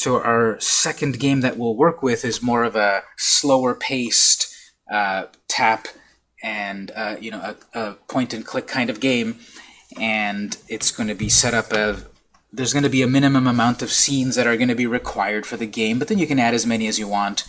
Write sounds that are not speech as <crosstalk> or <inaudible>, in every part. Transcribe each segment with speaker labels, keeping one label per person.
Speaker 1: So our second game that we'll work with is more of a slower paced uh, tap and uh, you know a, a point and click kind of game. And it's going to be set up of there's going to be a minimum amount of scenes that are going to be required for the game but then you can add as many as you want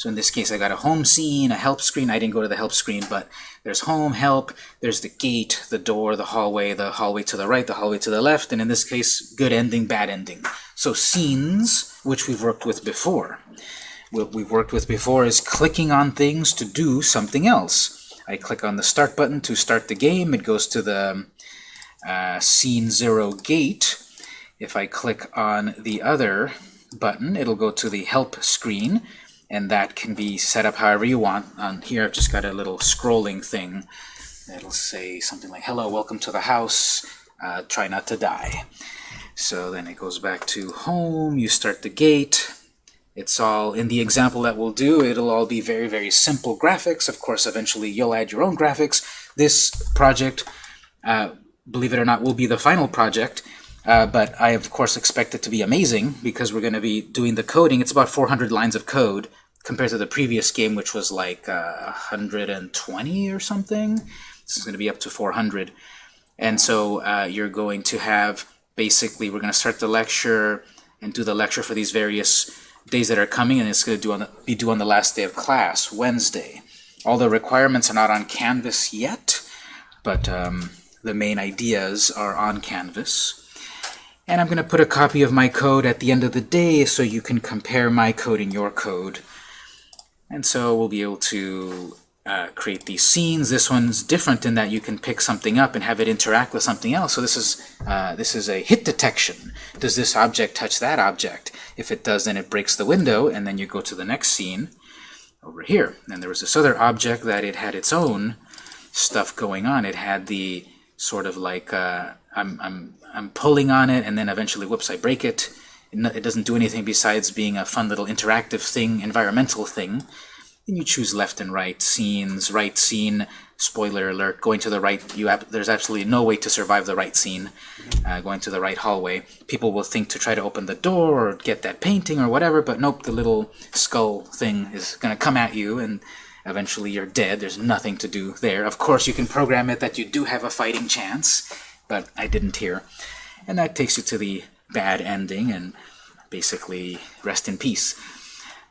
Speaker 1: so in this case I got a home scene, a help screen, I didn't go to the help screen but there's home, help, there's the gate, the door, the hallway, the hallway to the right, the hallway to the left, and in this case good ending, bad ending. So scenes, which we've worked with before. What we've worked with before is clicking on things to do something else. I click on the Start button to start the game. It goes to the uh, Scene 0 gate. If I click on the other button, it'll go to the Help screen, and that can be set up however you want. On here, I've just got a little scrolling thing that'll say something like, Hello, welcome to the house. Uh, try not to die. So then it goes back to home, you start the gate, it's all, in the example that we'll do, it'll all be very, very simple graphics. Of course, eventually you'll add your own graphics. This project, uh, believe it or not, will be the final project. Uh, but I, of course, expect it to be amazing because we're going to be doing the coding. It's about 400 lines of code compared to the previous game, which was like uh, 120 or something. This is going to be up to 400. And so uh, you're going to have, basically, we're going to start the lecture and do the lecture for these various days that are coming, and it's going to do on the, be due on the last day of class, Wednesday. All the requirements are not on Canvas yet, but um, the main ideas are on Canvas. And I'm going to put a copy of my code at the end of the day so you can compare my code and your code. And so we'll be able to uh, create these scenes. This one's different in that you can pick something up and have it interact with something else. So this is uh, this is a hit detection. Does this object touch that object? If it does, then it breaks the window, and then you go to the next scene over here. And there was this other object that it had its own stuff going on. It had the sort of like uh, I'm I'm I'm pulling on it, and then eventually, whoops, I break it. It doesn't do anything besides being a fun little interactive thing, environmental thing and you choose left and right scenes, right scene, spoiler alert, going to the right, you there's absolutely no way to survive the right scene, uh, going to the right hallway. People will think to try to open the door or get that painting or whatever, but nope, the little skull thing is going to come at you and eventually you're dead. There's nothing to do there. Of course, you can program it that you do have a fighting chance, but I didn't here. And that takes you to the bad ending and basically rest in peace.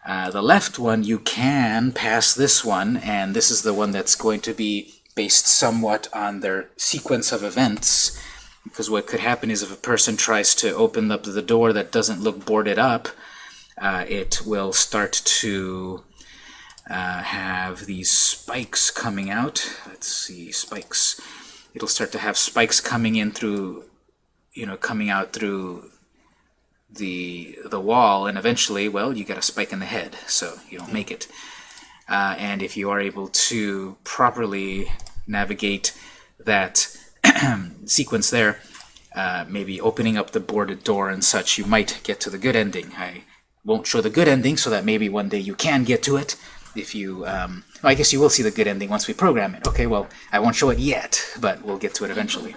Speaker 1: Uh, the left one, you can pass this one, and this is the one that's going to be based somewhat on their sequence of events. Because what could happen is if a person tries to open up the door that doesn't look boarded up, uh, it will start to uh, have these spikes coming out. Let's see, spikes. It'll start to have spikes coming in through, you know, coming out through the the wall, and eventually, well, you get a spike in the head, so you don't make it. Uh, and if you are able to properly navigate that <clears throat> sequence there, uh, maybe opening up the boarded door and such, you might get to the good ending. I won't show the good ending so that maybe one day you can get to it. If you, um, well, I guess you will see the good ending once we program it. Okay, well, I won't show it yet, but we'll get to it eventually.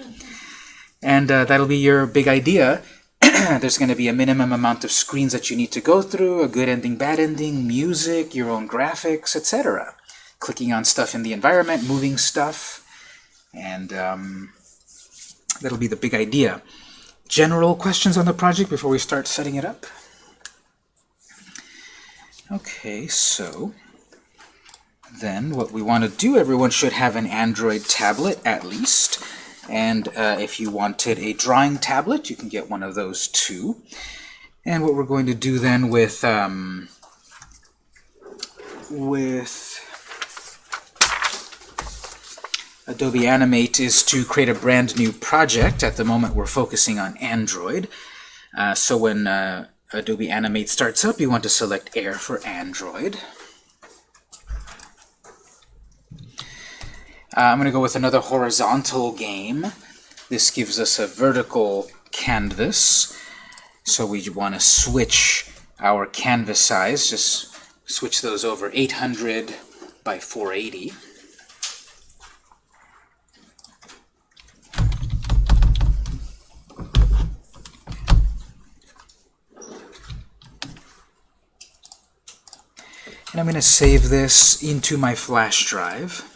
Speaker 1: And uh, that'll be your big idea <clears throat> there's going to be a minimum amount of screens that you need to go through, a good ending, bad ending, music, your own graphics, etc. Clicking on stuff in the environment, moving stuff, and um, that'll be the big idea. General questions on the project before we start setting it up? Okay, so then what we want to do, everyone should have an Android tablet at least. And uh, if you wanted a drawing tablet, you can get one of those too. And what we're going to do then with um, with Adobe Animate is to create a brand new project. At the moment, we're focusing on Android. Uh, so when uh, Adobe Animate starts up, you want to select Air for Android. Uh, I'm going to go with another horizontal game. This gives us a vertical canvas. So we want to switch our canvas size, just switch those over 800 by 480. And I'm going to save this into my flash drive.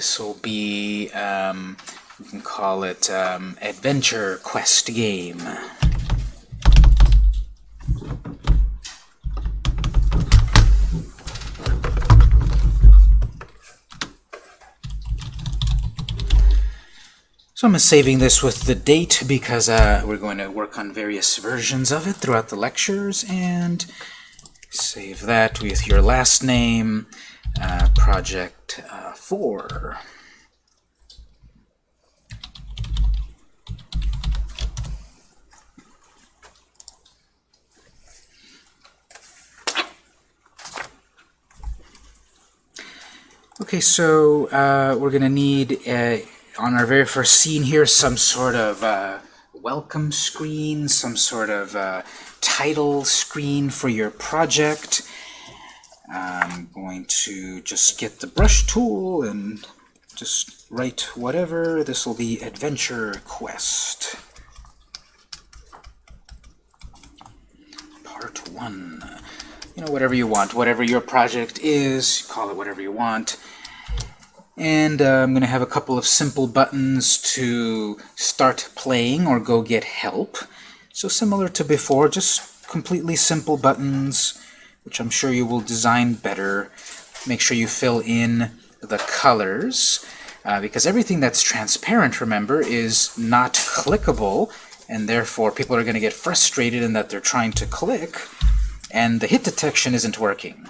Speaker 1: This will be, um, we can call it um, Adventure Quest Game. So I'm saving this with the date because uh, we're going to work on various versions of it throughout the lectures, and save that with your last name, uh, project uh, 4. Okay, so uh, we're going to need, uh, on our very first scene here, some sort of uh, welcome screen, some sort of uh, title screen for your project. I'm going to just get the brush tool and just write whatever. This will be Adventure Quest. Part 1 you know, whatever you want. Whatever your project is, call it whatever you want. And uh, I'm going to have a couple of simple buttons to start playing or go get help. So similar to before, just completely simple buttons, which I'm sure you will design better. Make sure you fill in the colors, uh, because everything that's transparent, remember, is not clickable, and therefore people are going to get frustrated in that they're trying to click, and the hit detection isn't working.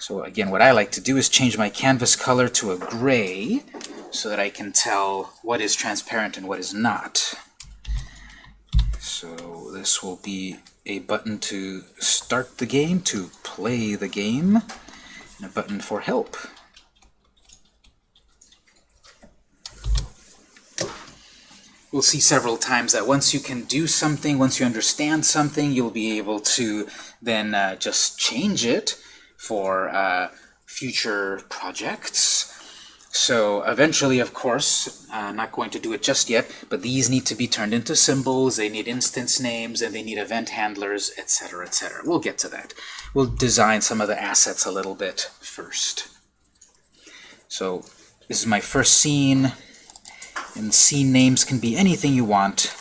Speaker 1: So again, what I like to do is change my canvas color to a gray so that I can tell what is transparent and what is not. So this will be a button to start the game, to play the game, and a button for help. we'll see several times that once you can do something, once you understand something, you'll be able to then uh, just change it for uh, future projects. So eventually, of course, I'm not going to do it just yet, but these need to be turned into symbols, they need instance names, and they need event handlers, etc., etc. We'll get to that. We'll design some of the assets a little bit first. So this is my first scene. And scene names can be anything you want,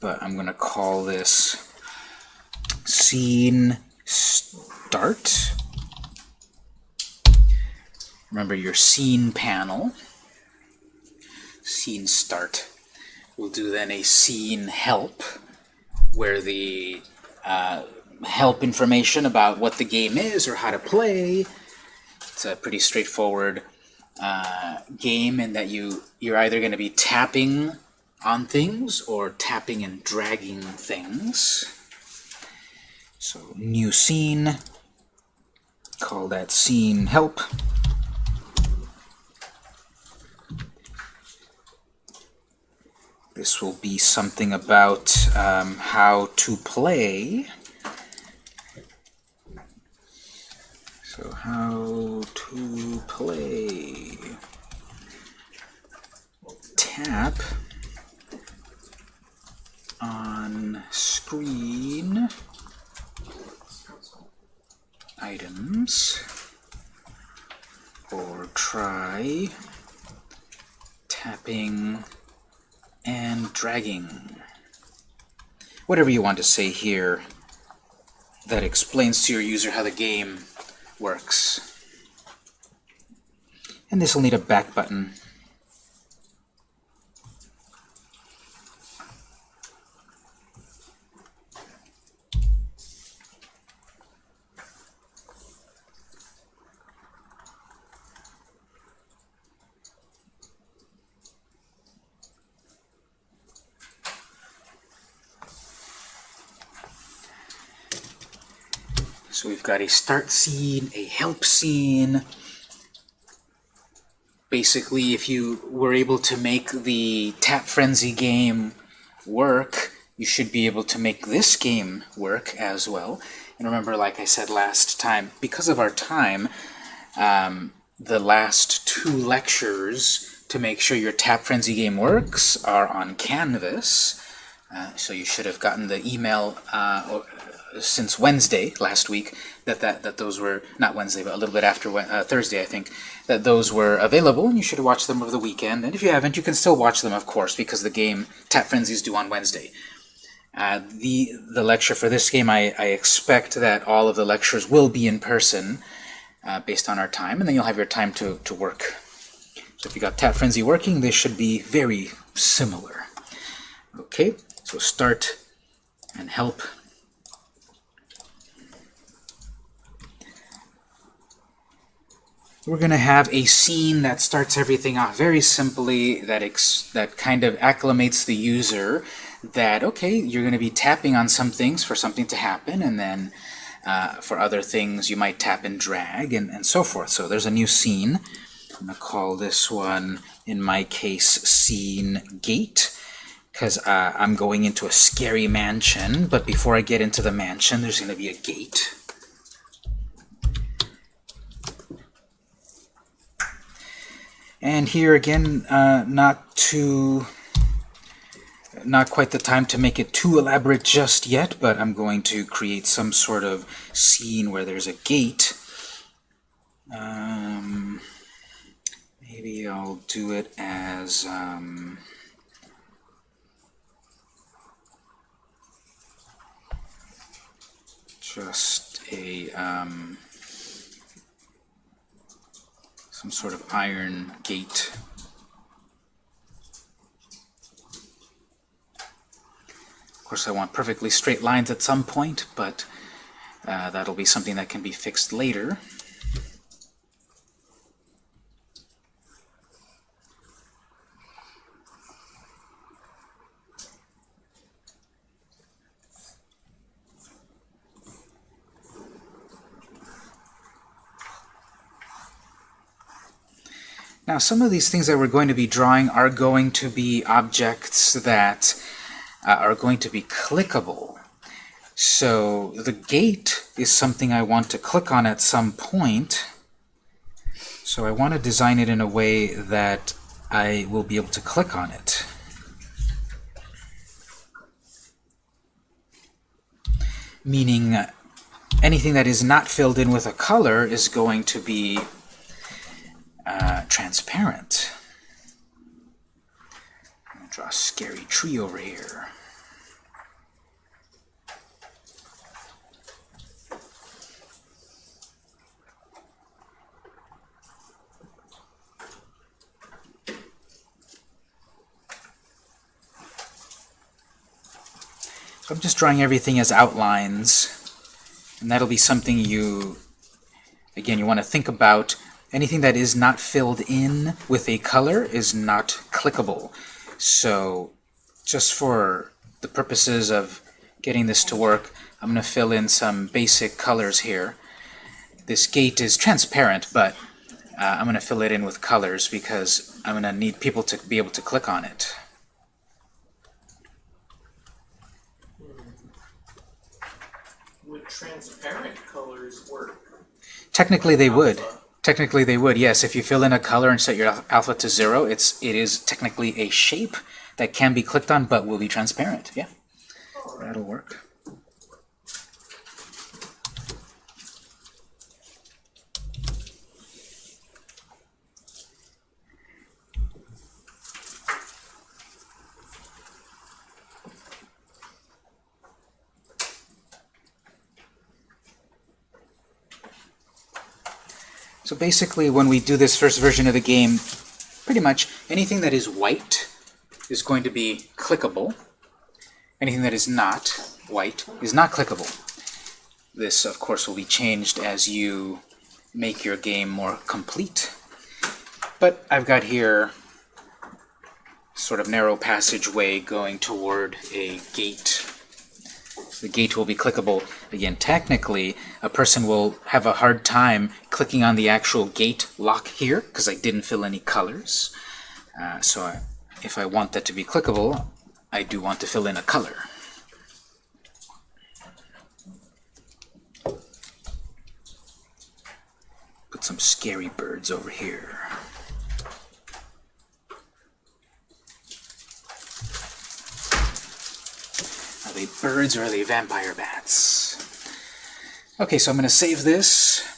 Speaker 1: but I'm going to call this scene start. Remember your scene panel, scene start. We'll do then a scene help, where the uh, help information about what the game is or how to play. It's a pretty straightforward uh, game in that you you're either going to be tapping on things or tapping and dragging things. So new scene, call that scene help. This will be something about um, how to play. So how to play. Tap on screen items or try tapping and dragging. Whatever you want to say here that explains to your user how the game works. And this will need a back button. So we've got a start scene, a help scene. Basically, if you were able to make the Tap Frenzy game work, you should be able to make this game work as well. And remember, like I said last time, because of our time, um, the last two lectures to make sure your Tap Frenzy game works are on Canvas. Uh, so you should have gotten the email uh, or, since Wednesday last week that, that that those were not Wednesday but a little bit after uh, Thursday I think that those were available and you should watch them over the weekend and if you haven't you can still watch them of course because the game Tap Frenzy is due on Wednesday. Uh, the the lecture for this game I, I expect that all of the lectures will be in person uh, based on our time and then you'll have your time to, to work. So if you got Tap Frenzy working they should be very similar. Okay, so start and help. We're going to have a scene that starts everything off very simply, that, that kind of acclimates the user that, okay, you're going to be tapping on some things for something to happen, and then uh, for other things you might tap and drag, and, and so forth. So there's a new scene. I'm going to call this one, in my case, scene gate because uh, I'm going into a scary mansion, but before I get into the mansion, there's going to be a gate. And here again, uh, not too, not quite the time to make it too elaborate just yet, but I'm going to create some sort of scene where there's a gate. Um, maybe I'll do it as um, just a um, some sort of iron gate. Of course, I want perfectly straight lines at some point, but uh, that'll be something that can be fixed later. Now some of these things that we're going to be drawing are going to be objects that uh, are going to be clickable. So the gate is something I want to click on at some point. So I want to design it in a way that I will be able to click on it. Meaning anything that is not filled in with a color is going to be uh, transparent. draw a scary tree over here. So I'm just drawing everything as outlines, and that'll be something you, again, you want to think about anything that is not filled in with a color is not clickable. So just for the purposes of getting this to work, I'm going to fill in some basic colors here. This gate is transparent, but uh, I'm going to fill it in with colors because I'm going to need people to be able to click on it.
Speaker 2: Would transparent colors work?
Speaker 1: Technically they would. Technically they would, yes. If you fill in a color and set your alpha to zero, it's it is technically a shape that can be clicked on but will be transparent. Yeah, that'll work. So basically, when we do this first version of the game, pretty much anything that is white is going to be clickable. Anything that is not white is not clickable. This, of course, will be changed as you make your game more complete. But I've got here sort of narrow passageway going toward a gate the gate will be clickable. Again, technically, a person will have a hard time clicking on the actual gate lock here because I didn't fill any colors. Uh, so I, if I want that to be clickable, I do want to fill in a color. Put some scary birds over here. They birds or are they vampire bats? Okay, so I'm going to save this.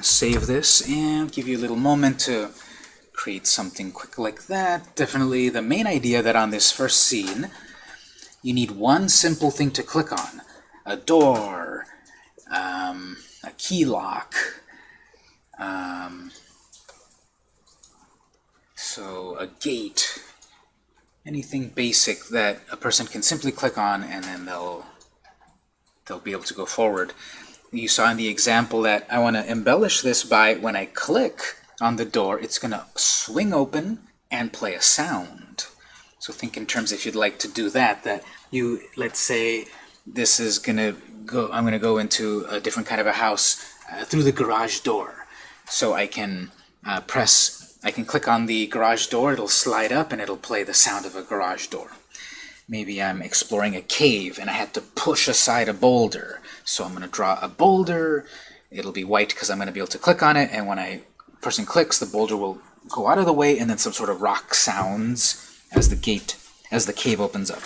Speaker 1: save this and give you a little moment to create something quick like that. Definitely the main idea that on this first scene, you need one simple thing to click on. A door, um, a key lock, um, so a gate, anything basic that a person can simply click on and then they'll they'll be able to go forward. You saw in the example that I want to embellish this by when I click on the door, it's going to swing open and play a sound. So think in terms if you'd like to do that, that you, let's say this is going to go, I'm going to go into a different kind of a house uh, through the garage door. So I can uh, press, I can click on the garage door, it'll slide up and it'll play the sound of a garage door. Maybe I'm exploring a cave and I had to push aside a boulder. So I'm going to draw a boulder. It'll be white because I'm going to be able to click on it. And when I person clicks, the boulder will go out of the way and then some sort of rock sounds as the gate, as the cave opens up.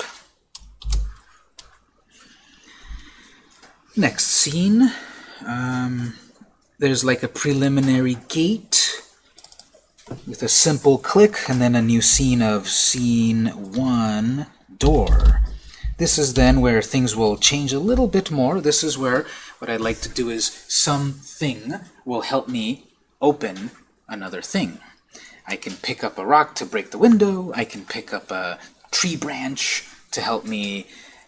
Speaker 1: Next scene. Um, there's like a preliminary gate with a simple click and then a new scene of scene one door. This is then where things will change a little bit more. This is where what I'd like to do is something will help me open another thing. I can pick up a rock to break the window. I can pick up a tree branch to help me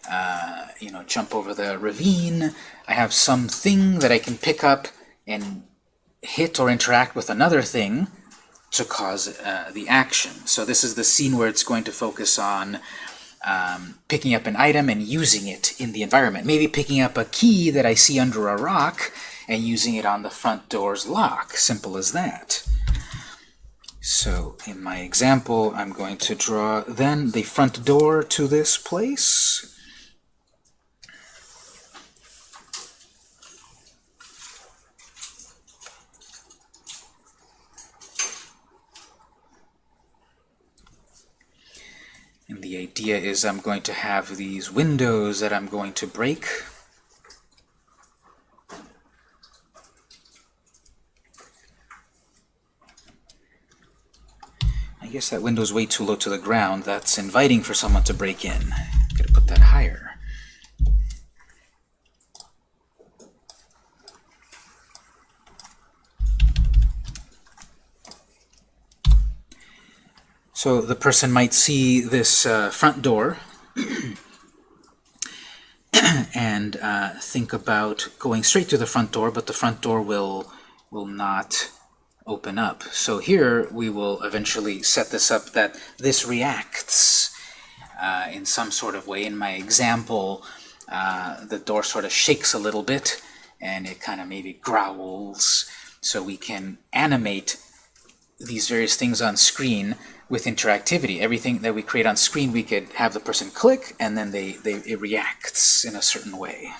Speaker 1: uh, you know, jump over the ravine. I have something that I can pick up and hit or interact with another thing to cause uh, the action. So this is the scene where it's going to focus on um, picking up an item and using it in the environment. Maybe picking up a key that I see under a rock and using it on the front door's lock. Simple as that. So in my example, I'm going to draw then the front door to this place. The idea is I'm going to have these windows that I'm going to break. I guess that window's way too low to the ground. That's inviting for someone to break in. Gotta put that higher. So the person might see this uh, front door <clears throat> and uh, think about going straight to the front door, but the front door will will not open up. So here we will eventually set this up that this reacts uh, in some sort of way. In my example, uh, the door sort of shakes a little bit and it kind of maybe growls. So we can animate these various things on screen with interactivity. Everything that we create on screen, we could have the person click, and then they, they it reacts in a certain way.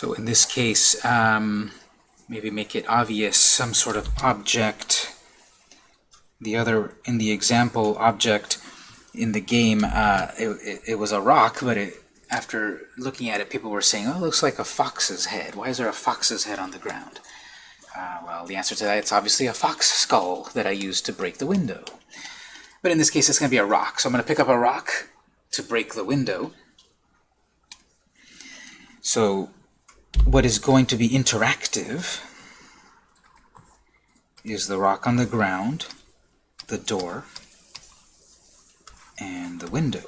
Speaker 1: So in this case, um, maybe make it obvious, some sort of object. The other, in the example, object in the game, uh, it, it, it, was a rock, but it, after looking at it, people were saying, oh, it looks like a fox's head. Why is there a fox's head on the ground? Uh, well, the answer to that, it's obviously a fox skull that I used to break the window. But in this case, it's going to be a rock. So I'm going to pick up a rock to break the window. So what is going to be interactive is the rock on the ground, the door, and the window.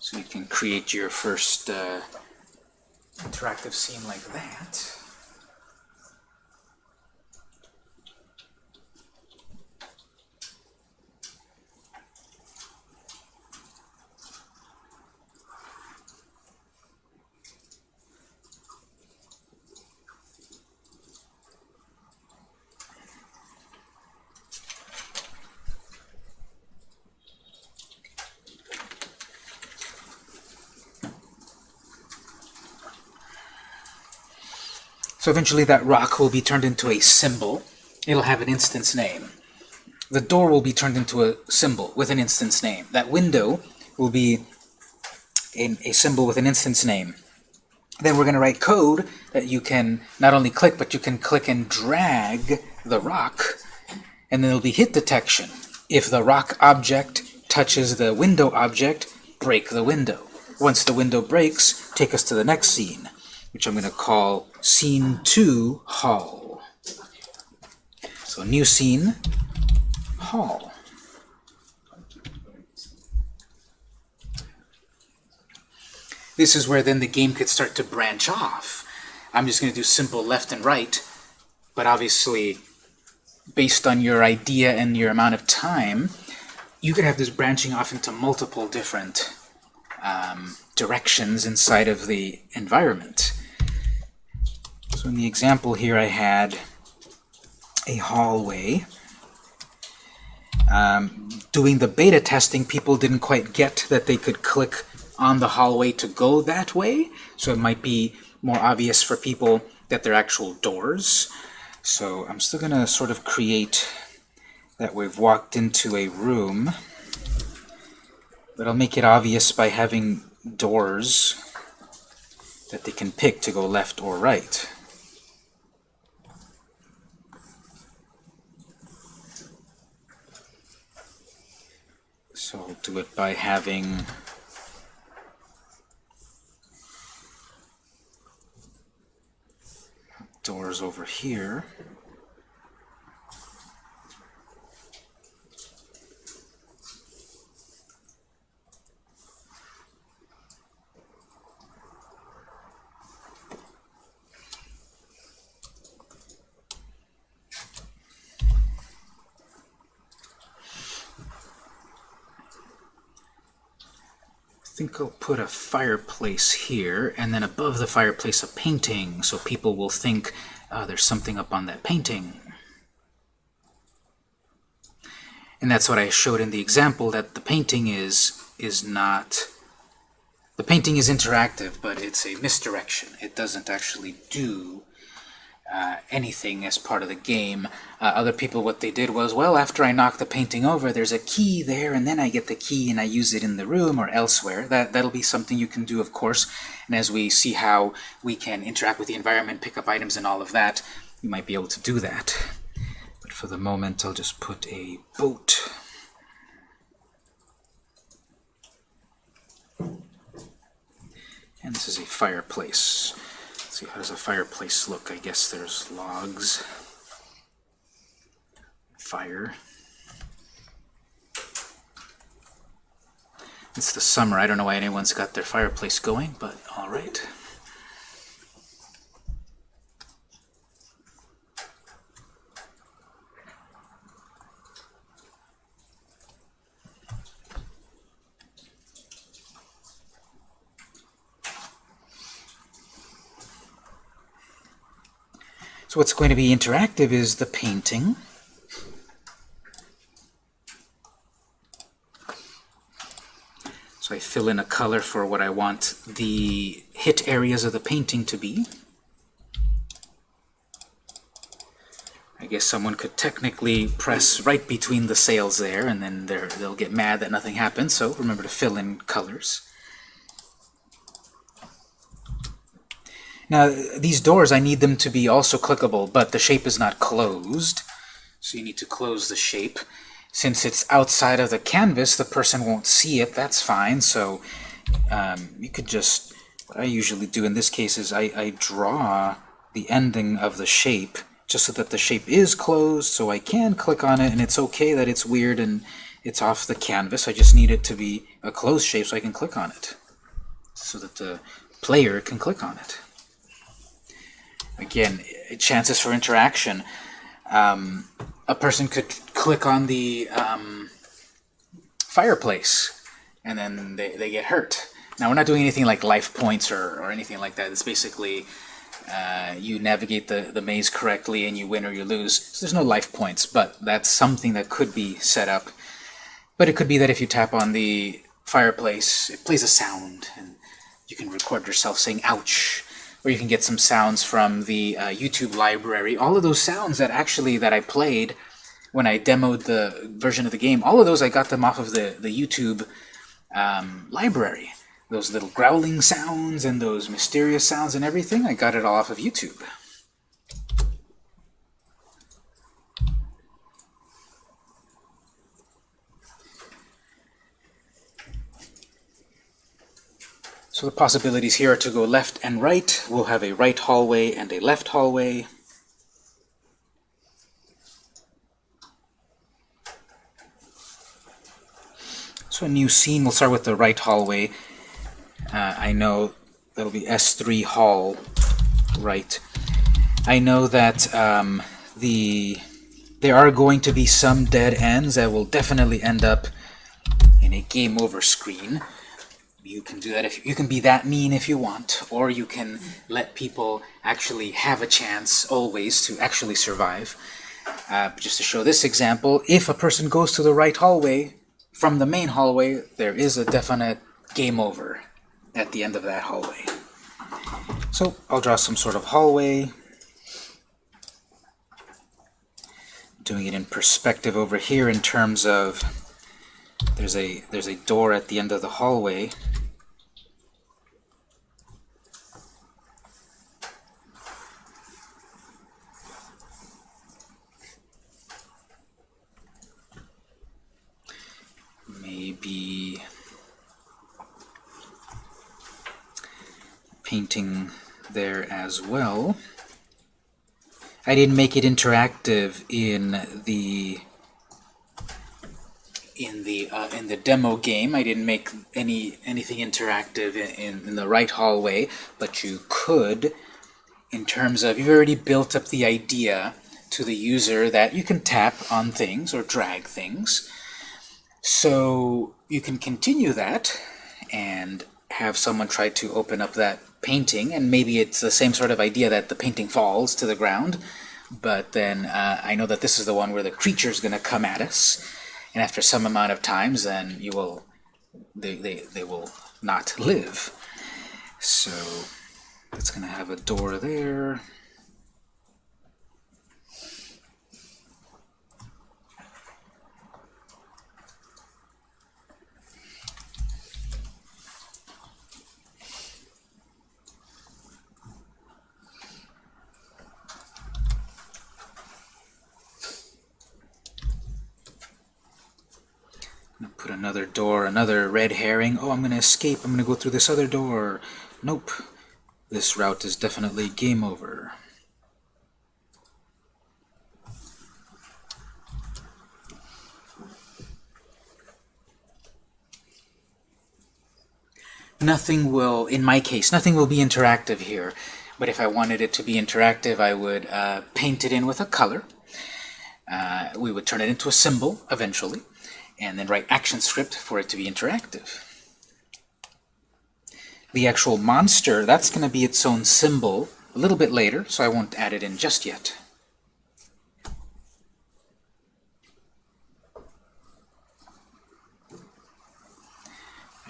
Speaker 1: So you can create your first uh, interactive scene like that. So eventually that rock will be turned into a symbol. It'll have an instance name. The door will be turned into a symbol with an instance name. That window will be a, a symbol with an instance name. Then we're going to write code that you can not only click, but you can click and drag the rock, and then there'll be hit detection. If the rock object touches the window object, break the window. Once the window breaks, take us to the next scene, which I'm going to call Scene 2, Hall. So new scene, Hall. This is where then the game could start to branch off. I'm just going to do simple left and right, but obviously, based on your idea and your amount of time, you could have this branching off into multiple different um, directions inside of the environment. So in the example here I had a hallway. Um, doing the beta testing, people didn't quite get that they could click on the hallway to go that way, so it might be more obvious for people that they're actual doors. So I'm still going to sort of create that we've walked into a room, but I'll make it obvious by having doors that they can pick to go left or right. So I'll do it by having doors over here. Think I'll put a fireplace here, and then above the fireplace a painting, so people will think uh, there's something up on that painting. And that's what I showed in the example, that the painting is is not... The painting is interactive, but it's a misdirection. It doesn't actually do uh, anything as part of the game. Uh, other people, what they did was, well, after I knock the painting over, there's a key there, and then I get the key and I use it in the room or elsewhere. That, that'll be something you can do, of course. And as we see how we can interact with the environment, pick up items and all of that, you might be able to do that. But for the moment, I'll just put a boat. And this is a fireplace. Let's see, how does a fireplace look? I guess there's logs, fire. It's the summer. I don't know why anyone's got their fireplace going, but all right. So what's going to be interactive is the painting. So I fill in a color for what I want the hit areas of the painting to be. I guess someone could technically press right between the sails there, and then they'll get mad that nothing happens, so remember to fill in colors. Now, these doors, I need them to be also clickable, but the shape is not closed. So you need to close the shape. Since it's outside of the canvas, the person won't see it. That's fine. So um, you could just, what I usually do in this case is I, I draw the ending of the shape just so that the shape is closed, so I can click on it, and it's okay that it's weird and it's off the canvas. I just need it to be a closed shape so I can click on it. so that the player can click on it. Again, chances for interaction. Um, a person could click on the um, fireplace and then they, they get hurt. Now we're not doing anything like life points or, or anything like that. It's basically uh, you navigate the, the maze correctly and you win or you lose. So there's no life points, but that's something that could be set up. But it could be that if you tap on the fireplace, it plays a sound and you can record yourself saying ouch or you can get some sounds from the uh, YouTube library. All of those sounds that actually that I played when I demoed the version of the game, all of those I got them off of the, the YouTube um, library. Those little growling sounds and those mysterious sounds and everything, I got it all off of YouTube. So the possibilities here are to go left and right. We'll have a right hallway and a left hallway. So a new scene, we'll start with the right hallway. Uh, I know that'll be S3 hall, right. I know that um, the there are going to be some dead ends that will definitely end up in a game over screen. You can do that if you can be that mean if you want, or you can let people actually have a chance always to actually survive. Uh, just to show this example, if a person goes to the right hallway from the main hallway, there is a definite game over at the end of that hallway. So I'll draw some sort of hallway, doing it in perspective over here in terms of there's a there's a door at the end of the hallway maybe painting there as well I didn't make it interactive in the in the uh, in the demo game. I didn't make any anything interactive in, in, in the right hallway, but you could, in terms of you've already built up the idea to the user that you can tap on things or drag things. So you can continue that and have someone try to open up that painting, and maybe it's the same sort of idea that the painting falls to the ground, but then uh, I know that this is the one where the creature is going to come at us, and after some amount of times, then you will, they, they, they will not live. So it's going to have a door there. put another door, another red herring. Oh, I'm going to escape. I'm going to go through this other door. Nope. This route is definitely game over. Nothing will, in my case, nothing will be interactive here. But if I wanted it to be interactive, I would uh, paint it in with a color. Uh, we would turn it into a symbol eventually and then write action script for it to be interactive. The actual monster, that's going to be its own symbol a little bit later, so I won't add it in just yet.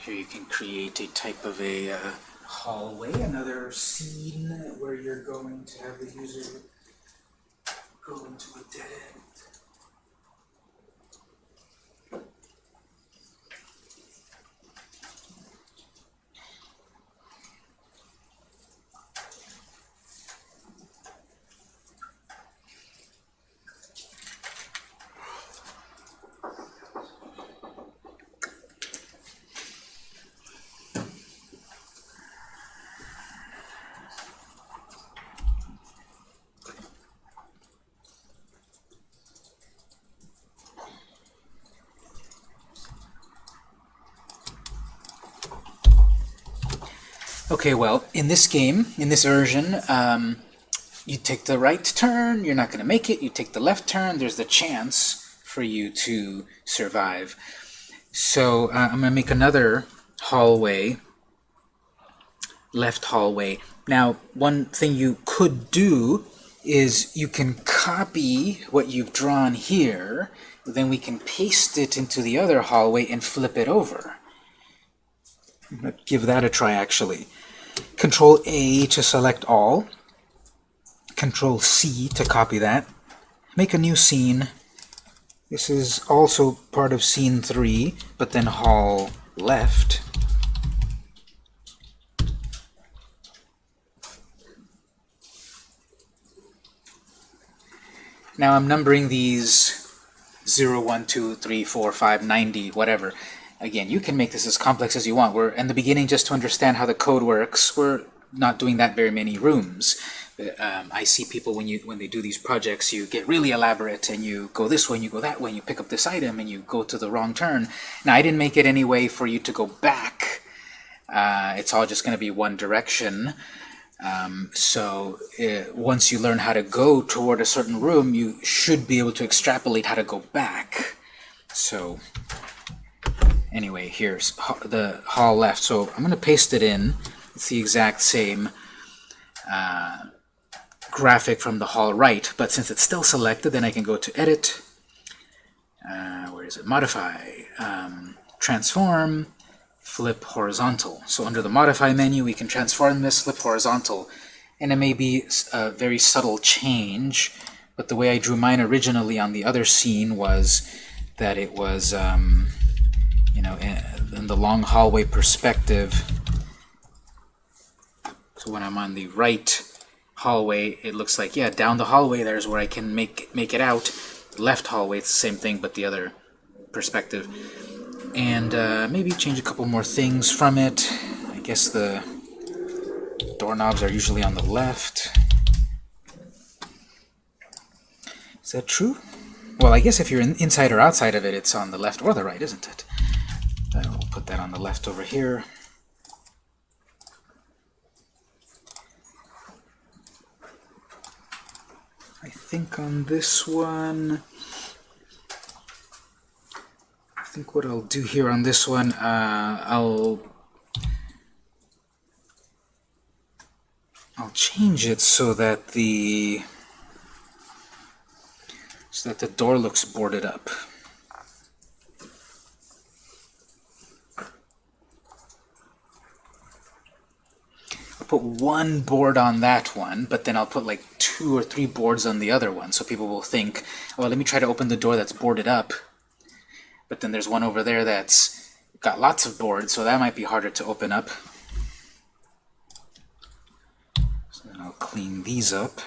Speaker 1: Here you can create a type of a uh, hallway, another scene where you're going to have the user go into a dead end. Okay, well, in this game, in this version, um, you take the right turn, you're not going to make it. You take the left turn, there's the chance for you to survive. So uh, I'm going to make another hallway, left hallway. Now, one thing you could do is you can copy what you've drawn here, then we can paste it into the other hallway and flip it over. Let's give that a try, actually. Control A to select all. Control C to copy that. Make a new scene. This is also part of scene 3, but then hall left. Now I'm numbering these 0, 1, 2, 3, 4, 5, 90, whatever. Again, you can make this as complex as you want. We're in the beginning just to understand how the code works. We're not doing that very many rooms. Um, I see people when you when they do these projects, you get really elaborate and you go this way and you go that way and you pick up this item and you go to the wrong turn. Now I didn't make it any way for you to go back. Uh, it's all just going to be one direction. Um, so uh, once you learn how to go toward a certain room, you should be able to extrapolate how to go back. So anyway, here's the hall left. So I'm going to paste it in. It's the exact same uh, graphic from the hall right, but since it's still selected, then I can go to Edit. Uh, where is it? Modify. Um, transform flip horizontal. So under the modify menu we can transform this, flip horizontal. And it may be a very subtle change, but the way I drew mine originally on the other scene was that it was, um, you know, in the long hallway perspective. So when I'm on the right hallway, it looks like, yeah, down the hallway there's where I can make, make it out. Left hallway, it's the same thing, but the other perspective and uh, maybe change a couple more things from it. I guess the doorknobs are usually on the left. Is that true? Well, I guess if you're in, inside or outside of it, it's on the left or the right, isn't it? I will put that on the left over here. I think on this one, I think what I'll do here on this one, uh, I'll I'll change it so that the so that the door looks boarded up. Put one board on that one, but then I'll put like two or three boards on the other one, so people will think, well, let me try to open the door that's boarded up but then there's one over there that's got lots of boards, so that might be harder to open up. So then I'll clean these up.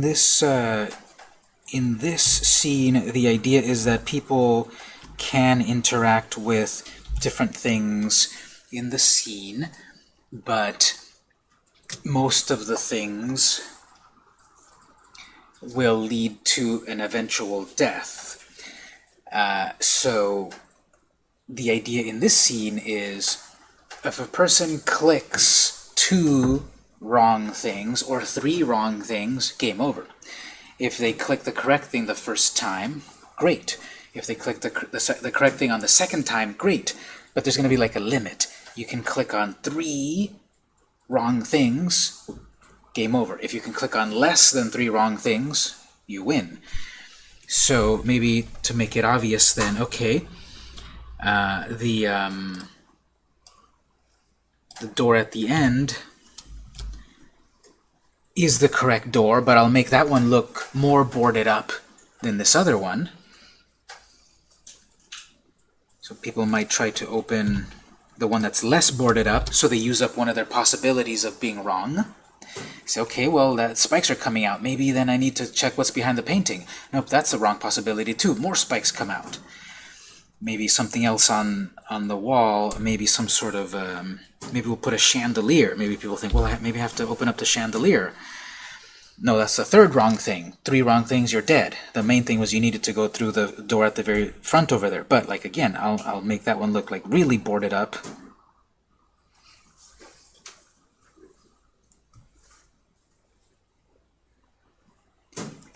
Speaker 1: In this uh, in this scene, the idea is that people can interact with different things in the scene, but most of the things will lead to an eventual death. Uh, so the idea in this scene is if a person clicks two wrong things or three wrong things, game over. If they click the correct thing the first time, great. If they click the, the, the correct thing on the second time, great. But there's going to be like a limit. You can click on three wrong things, game over. If you can click on less than three wrong things, you win. So maybe to make it obvious then, okay, uh, the, um, the door at the end is the correct door, but I'll make that one look more boarded up than this other one. So people might try to open the one that's less boarded up, so they use up one of their possibilities of being wrong. Say, okay, well, that spikes are coming out. Maybe then I need to check what's behind the painting. Nope, that's the wrong possibility too. More spikes come out. Maybe something else on on the wall. Maybe some sort of um, maybe we'll put a chandelier. Maybe people think, well, I maybe I have to open up the chandelier. No, that's the third wrong thing. Three wrong things, you're dead. The main thing was you needed to go through the door at the very front over there. But, like, again, I'll, I'll make that one look like really boarded up.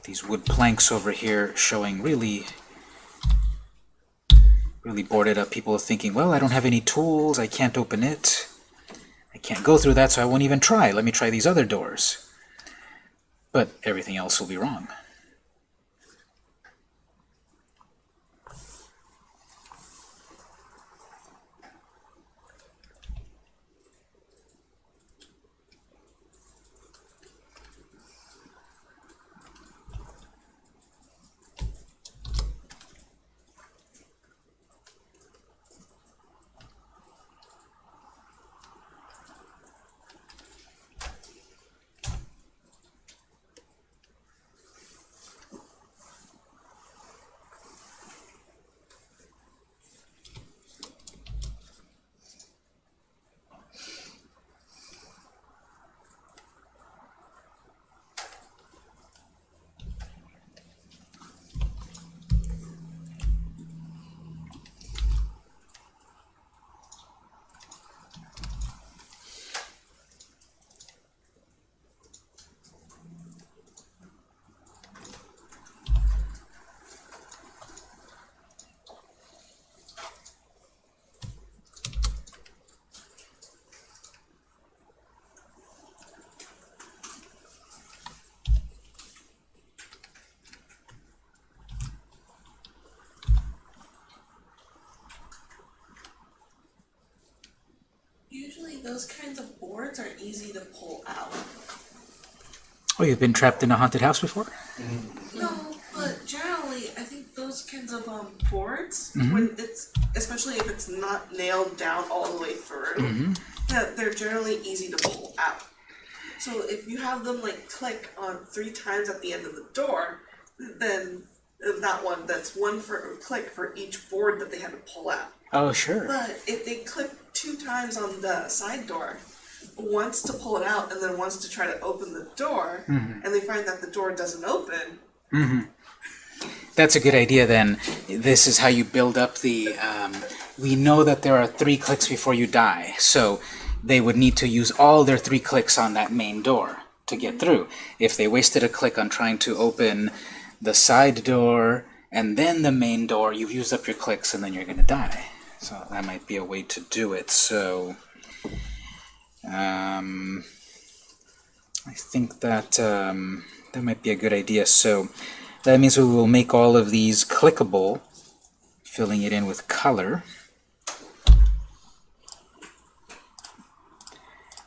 Speaker 1: These wood planks over here showing really, really boarded up. People are thinking, well, I don't have any tools, I can't open it. I can't go through that, so I won't even try. Let me try these other doors but everything else will be wrong.
Speaker 3: Usually those kinds of boards are easy to pull out.
Speaker 1: Oh, you've been trapped in a haunted house before? Mm-hmm.
Speaker 3: No, but generally I think those kinds of um boards, mm-hmm. when it's especially if it's not nailed down all the way through, mm-hmm. that they're generally easy to pull out. So if you have them like click on three times at the end of the door, then that one that's one for click for each board that they had to pull out.
Speaker 1: Oh, sure.
Speaker 3: But if they click two times on the side door, once to pull it out and then once to try to open the door, and they find that the door doesn't open,
Speaker 1: That's a good idea then. This is how you build up the... Um, we know that there are three clicks before you die, so they would need to use all their three clicks on that main door to get through. If they wasted a click on trying to open the side door and then the main door, you've used up your clicks and then you're going to die. So that might be a way to do it. So um, I think that um, that might be a good idea. So that means we will make all of these clickable, filling it in with color.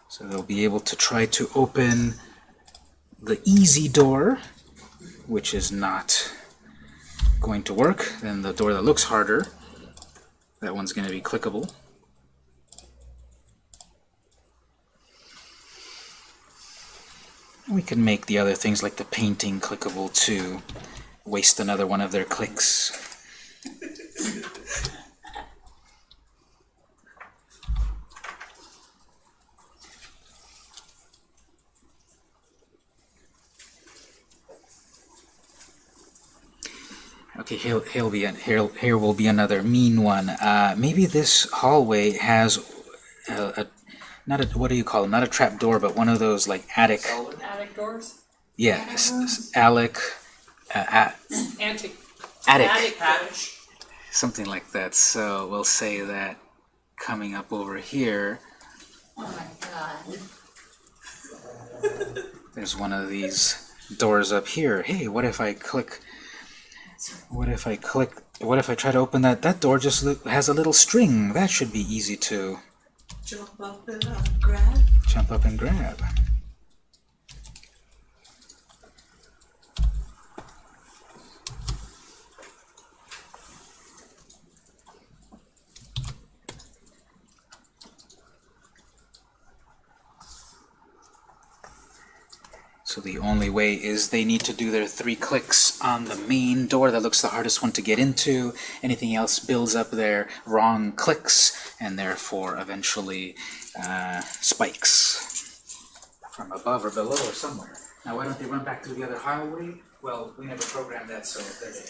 Speaker 1: So they'll be able to try to open the easy door, which is not going to work. Then the door that looks harder, that one's going to be clickable. We can make the other things like the painting clickable to waste another one of their clicks. Okay, here, here, be an, here, here will be another mean one. Uh, maybe this hallway has a, a, not a, what do you call it? Not a trap door, but one of those like attic.
Speaker 2: Attic doors?
Speaker 1: Yeah, Alec, uh, attic,
Speaker 2: Attic doors.
Speaker 1: something like that. So we'll say that coming up over here,
Speaker 4: Oh my god. <laughs>
Speaker 1: there's one of these doors up here. Hey, what if I click, what if I click, what if I try to open that, that door just has a little string. That should be easy to
Speaker 3: Jump up and grab.
Speaker 1: jump up and grab. So the only way is they need to do their three clicks on the main door that looks the hardest one to get into. Anything else builds up their wrong clicks and therefore eventually uh, spikes from above or below or somewhere. Now why don't they run back to the other hallway? Well, we never programmed that, so there they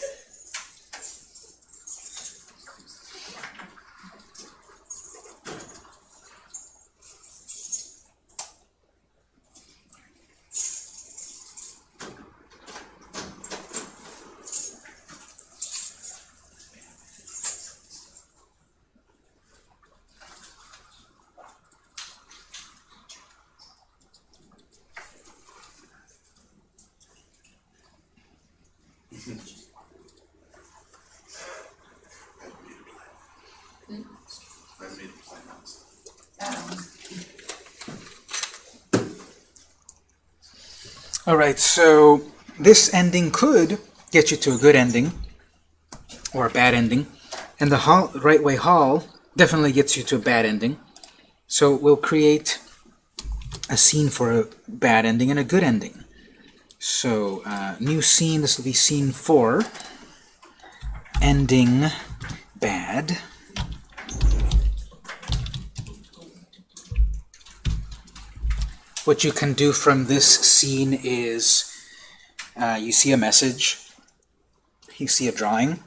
Speaker 1: Alright, so this ending could get you to a good ending, or a bad ending, and the hall, right way hall definitely gets you to a bad ending. So we'll create a scene for a bad ending and a good ending. So, uh, new scene, this will be scene 4, ending bad. What you can do from this scene is uh, you see a message, you see a drawing,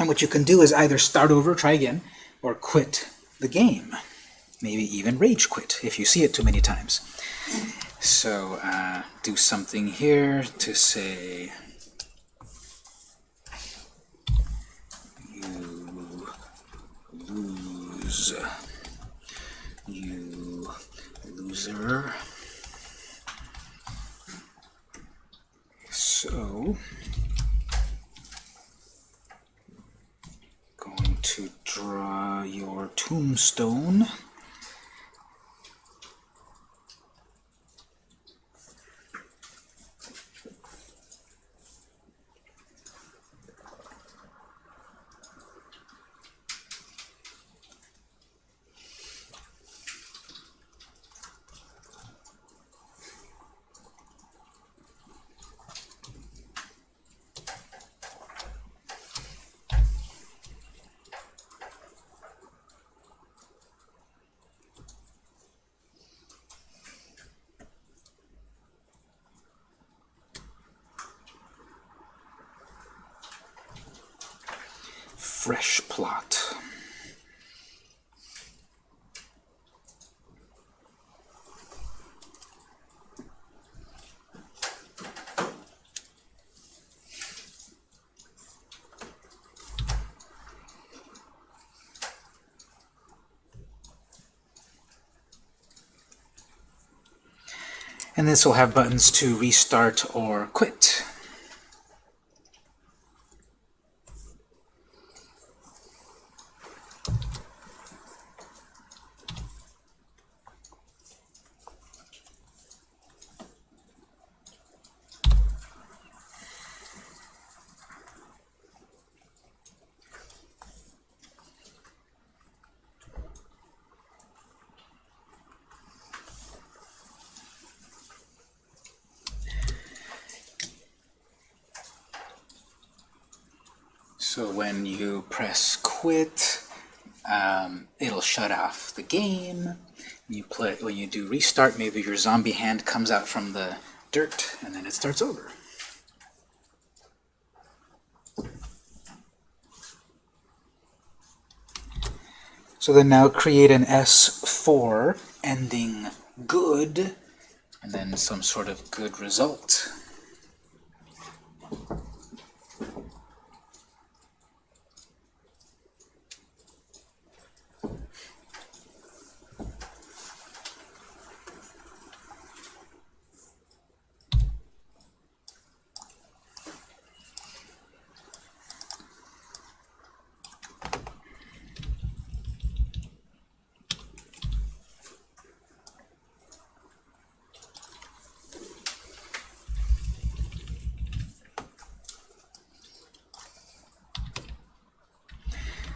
Speaker 1: and what you can do is either start over, try again, or quit the game. Maybe even rage quit if you see it too many times. So uh, do something here to say you lose, you loser. So going to draw your tombstone. And this will have buttons to restart or quit. So when you press quit, um, it'll shut off the game. You play when you do restart, maybe your zombie hand comes out from the dirt, and then it starts over. So then now create an S4 ending good, and then some sort of good result.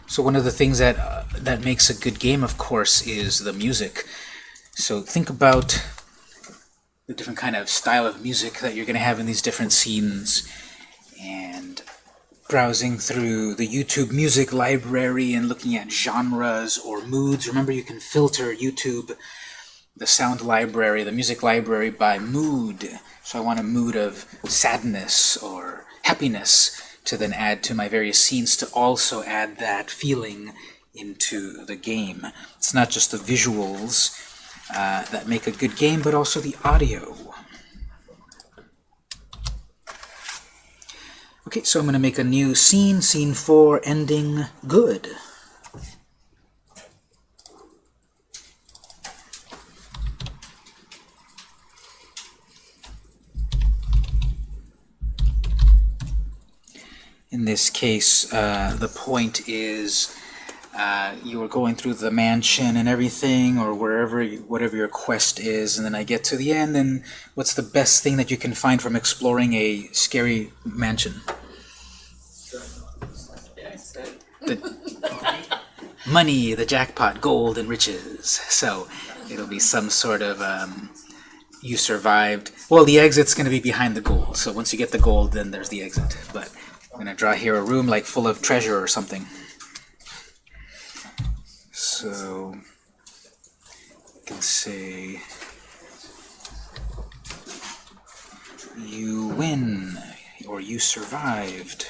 Speaker 1: So one of the things that uh, that makes a good game, of course, is the music. So think about the different kind of style of music that you're going to have in these different scenes, and browsing through the YouTube music library and looking at genres or moods. Remember, you can filter YouTube, the sound library, the music library by mood. So I want a mood of sadness or happiness to then add to my various scenes to also add that feeling into the game. It's not just the visuals uh, that make a good game, but also the audio. Okay, so I'm going to make a new scene, scene 4, ending good. In this case, uh, the point is uh, you are going through the mansion and everything, or wherever, you, whatever your quest is, and then I get to the end, and what's the best thing that you can find from exploring a scary mansion? The <laughs> money, the jackpot, gold, and riches. So it'll be some sort of um, you survived. Well, the exit's going to be behind the gold. So once you get the gold, then there's the exit. But I'm going to draw here a room like full of treasure or something. So you can say you win or you survived.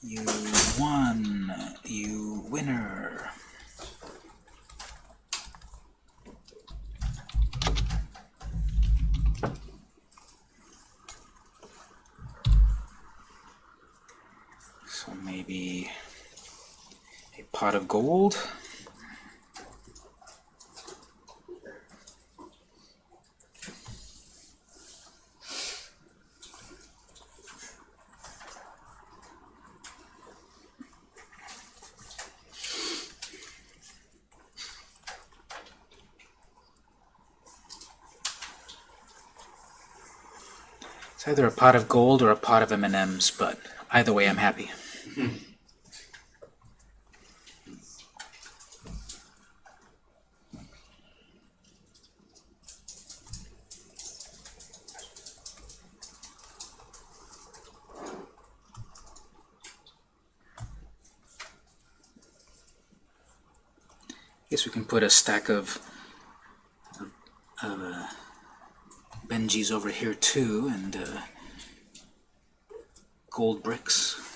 Speaker 1: You won. You winner. So maybe a of gold. It's either a pot of gold or a pot of M&Ms, but either way I'm happy. <laughs> put a stack of, of, uh, Benjis over here too, and uh, gold bricks.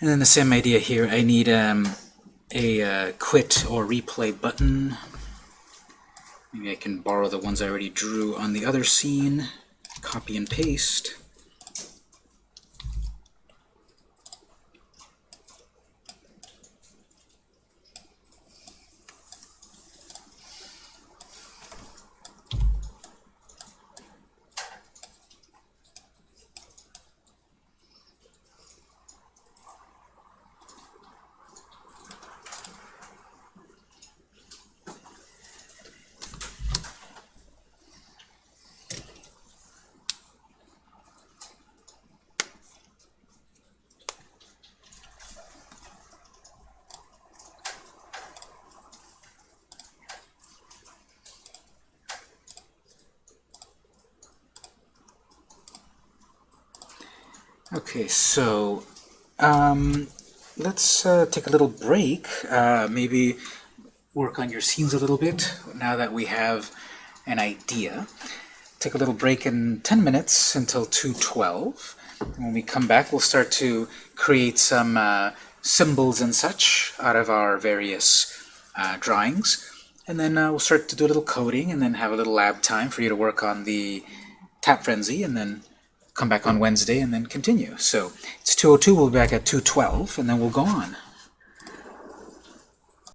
Speaker 1: And then the same idea here. I need um, a uh, quit or replay button. Maybe I can borrow the ones I already drew on the other scene, copy and paste. So um, let's uh, take a little break. Uh, maybe work on your scenes a little bit now that we have an idea. Take a little break in 10 minutes until 2.12. When we come back, we'll start to create some uh, symbols and such out of our various uh, drawings. And then uh, we'll start to do a little coding and then have a little lab time for you to work on the tap frenzy and then come back on Wednesday and then continue. So it's 2.02, we'll be back at 2.12, and then we'll go on.